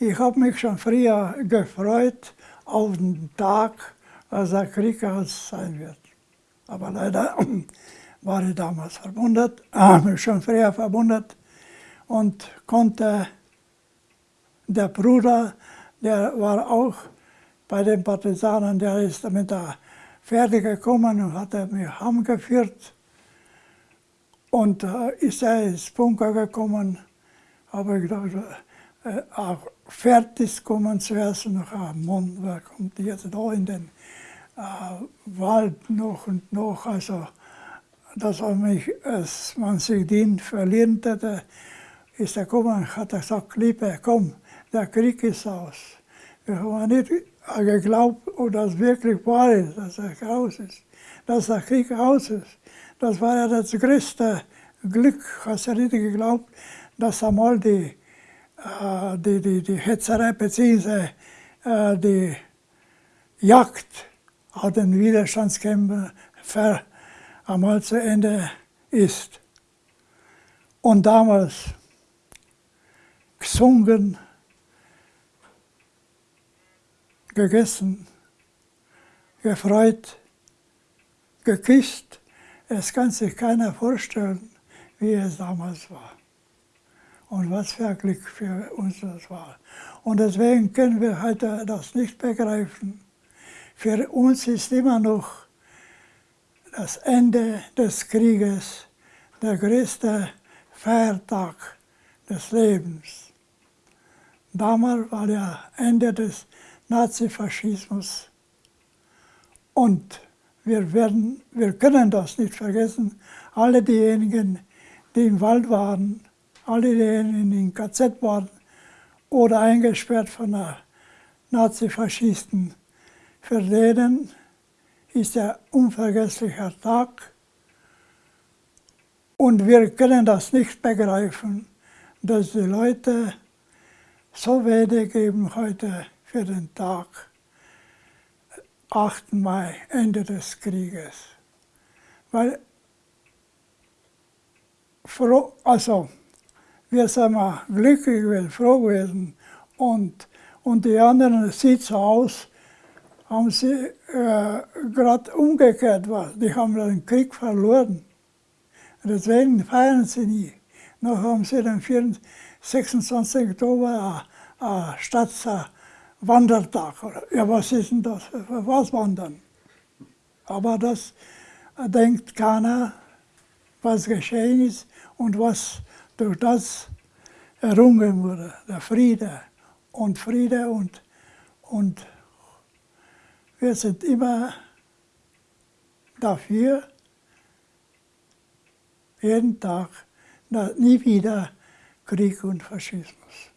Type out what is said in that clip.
Ich habe mich schon früher gefreut auf den Tag, als der Krieg aus sein wird. Aber leider war ich damals verwundet, äh, schon früher verwundet und konnte der Bruder, der war auch bei den Partisanen, der ist mit der Pferde gekommen und hat mich heimgeführt. Und äh, ist er ins Bunker gekommen, habe ich gedacht, auch fertig kommen zuerst noch am Mond, wer kommt jetzt da in den äh, Wald noch und noch, also dass er mich, als man sich den verliert hatte, ist er gekommen, hat er gesagt, Liebe, komm, der Krieg ist aus. Wir haben nicht geglaubt, ob das wirklich wahr ist, dass er aus ist, dass der Krieg aus ist. Das war ja das größte Glück, hast du nicht geglaubt, dass einmal die, äh, die, die, die Hetzerei bzw. Äh, die Jagd auf den Widerstandskämpfer einmal zu Ende ist. Und damals gesungen, gegessen, gefreut, geküsst. Es kann sich keiner vorstellen, wie es damals war. Und was für ein Glück für uns das war. Und deswegen können wir heute das nicht begreifen. Für uns ist immer noch das Ende des Krieges der größte Feiertag des Lebens. Damals war ja Ende des Nazifaschismus. Und wir, werden, wir können das nicht vergessen, alle diejenigen, die im Wald waren, alle die im KZ waren oder eingesperrt von den Nazifaschisten, für denen ist ein unvergesslicher Tag. Und wir können das nicht begreifen, dass die Leute so wenig geben heute für den Tag 8. Mai, Ende des Krieges. Weil, also, wir sind mal glücklich, wir froh gewesen und, und die anderen so aus, haben sie äh, gerade umgekehrt was. Die haben den Krieg verloren. Deswegen feiern sie nie. Noch haben sie den 26. Oktober äh, äh, Stadtwandertag. Ja, was ist denn das? Was wandern? Aber das denkt keiner, was geschehen ist und was durch das errungen wurde. Der Friede und Friede und, und wir sind immer dafür, jeden Tag, nie wieder Krieg und Faschismus.